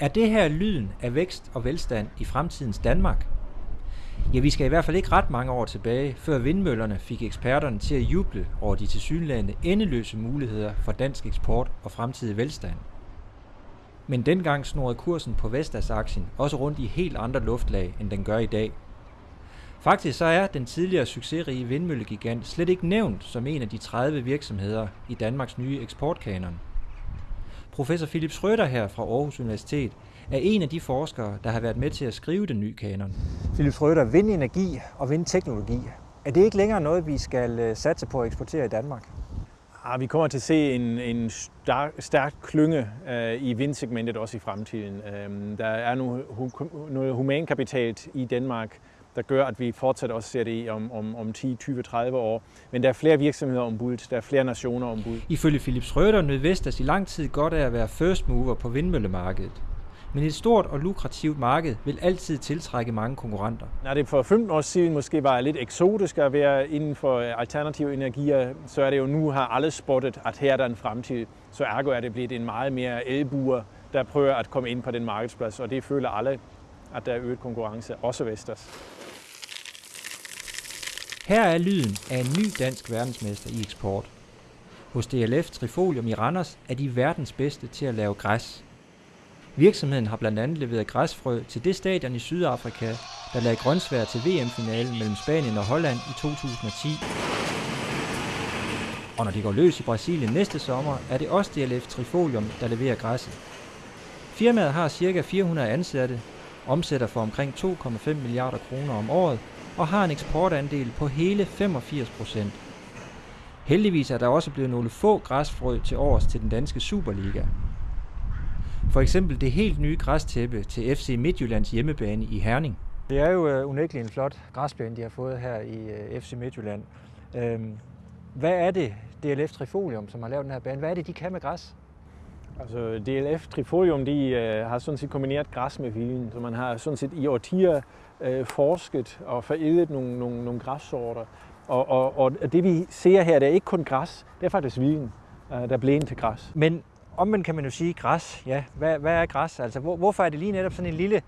Er det her lyden af vækst og velstand i fremtidens Danmark? Ja, vi skal i hvert fald ikke ret mange år tilbage, før vindmøllerne fik eksperterne til at juble over de tilsyneladende endeløse muligheder for dansk eksport og fremtidig velstand. Men dengang snorede kursen på Vestas-aktien også rundt i helt andre luftlag, end den gør i dag. Faktisk så er den tidligere succesrige vindmøllegigant slet ikke nævnt som en af de 30 virksomheder i Danmarks nye eksportkanon. Professor Philip Schrøder her fra Aarhus Universitet er en af de forskere, der har været med til at skrive den nye kanon. Philip Schrøder, vindenergi og vindteknologi, er det ikke længere noget, vi skal øh, satse på at eksportere i Danmark? Ja, vi kommer til at se en, en stærk, stærk klynge uh, i vindsegmentet også i fremtiden. Uh, der er nu noget humankapital i Danmark, der gør, at vi fortsat også ser det i om, om, om 10, 20, 30 år. Men der er flere virksomheder ombud, der er flere nationer ombud. Ifølge Philip Schrøder nød Vestas i lang tid godt af at være first mover på vindmøllemarkedet. Men et stort og lukrativt marked vil altid tiltrække mange konkurrenter. Når det for 15 år siden måske var lidt eksotisk at være inden for alternative energier, så er det jo nu har alle spottet, at her er der en fremtid. Så ergo er det blevet en meget mere elbuer, der prøver at komme ind på den markedsplads, og det føler alle, at der er øget konkurrence, også Vestas. Her er lyden af en ny dansk verdensmester i eksport. Hos DLF Trifolium i Randers er de verdens bedste til at lave græs. Virksomheden har blandt andet leveret græsfrø til det stadion i Sydafrika, der lagde grøntsvær til VM-finalen mellem Spanien og Holland i 2010. Og når de går løs i Brasilien næste sommer, er det også DLF Trifolium, der leverer græsset. Firmaet har ca. 400 ansatte, omsætter for omkring 2,5 milliarder kroner om året og har en eksportandel på hele 85 procent. Heldigvis er der også blevet nogle få græsfrø til års til den danske Superliga. For eksempel det helt nye græstæppe til FC Midtjyllands hjemmebane i Herning. Det er jo øh, unægteligt en flot græsbane, de har fået her i øh, FC Midtjylland. Øhm, hvad er det, DLF Trifolium, som har lavet den her bane, hvad er det, de kan med græs? Altså DLF Trifolium, de øh, har sådan set kombineret græs med vinen, så man har sådan set i årtier øh, forsket og forædlet nogle, nogle, nogle græssorter. Og, og, og det vi ser her, det er ikke kun græs, det er faktisk vin, øh, der bliver til græs. Men omvendt kan man jo sige græs. Ja, hvad, hvad er græs? Altså, hvor, hvorfor er det lige netop sådan en lille,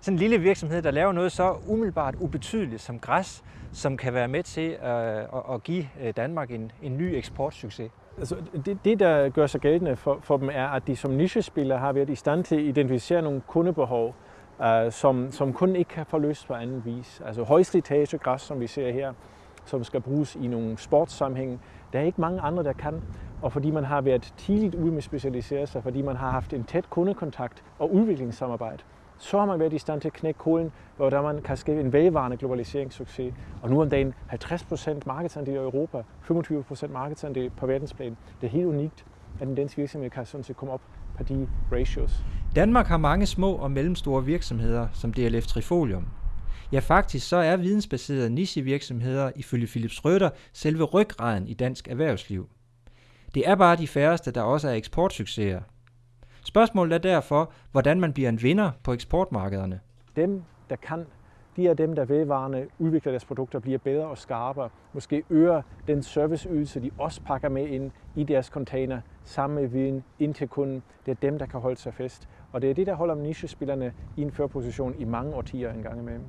sådan en lille virksomhed, der laver noget så umiddelbart ubetydeligt som græs, som kan være med til øh, at, at give øh, Danmark en, en ny eksportsucces? Altså, det, det, der gør sig gældende for, for dem, er, at de som nichespillere har været i stand til at identificere nogle kundebehov, uh, som, som kunden ikke kan få løst på anden vis. Altså højslitagegræs, som vi ser her, som skal bruges i nogle sportssammenhæng. Der er ikke mange andre, der kan og fordi man har været tidligt ude med at specialisere sig, fordi man har haft en tæt kundekontakt og udviklingssamarbejde, så har man været i stand til at knække koden, hvordan man kan skabe en vedvarende globaliseringssucces. Og nu om dagen 50% markedsandel i Europa, 25% markedsandel på verdensplan. Det er helt unikt, at en dansk virksomhed kan sådan set komme op på de ratios. Danmark har mange små og mellemstore virksomheder, som DLF Trifolium. Ja, faktisk så er vidensbaserede nichevirksomheder ifølge Philip Schrøder selve ryggraden i dansk erhvervsliv. Det er bare de færreste, der også er eksportsucceser. Spørgsmålet er derfor, hvordan man bliver en vinder på eksportmarkederne. Dem, der kan, de er dem, der vedvarende udvikler deres produkter, bliver bedre og skarpere. Måske øger den serviceydelse, de også pakker med ind i deres container, sammen med viden ind til kunden. Det er dem, der kan holde sig fast. Og det er det, der holder nichespillerne i en førposition i mange årtier engang imellem.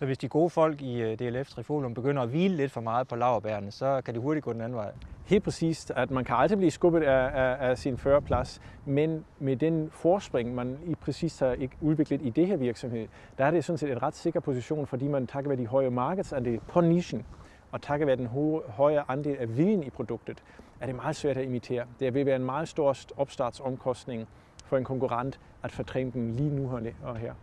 Så hvis de gode folk i øh, DLF Trifolium begynder at hvile lidt for meget på laverbærene, så kan det hurtigt gå den anden vej? Helt præcist, at man kan altid blive skubbet af, af, af sin førerplads, men med den forspring, man i præcis har udviklet i det her virksomhed, der er det sådan set et ret sikker position, fordi man takket være de høje markedsandel på nichen, og takket være den høje andel af viden i produktet, er det meget svært at imitere. Det vil være en meget stor opstartsomkostning for en konkurrent at fortrænge den lige nu og her.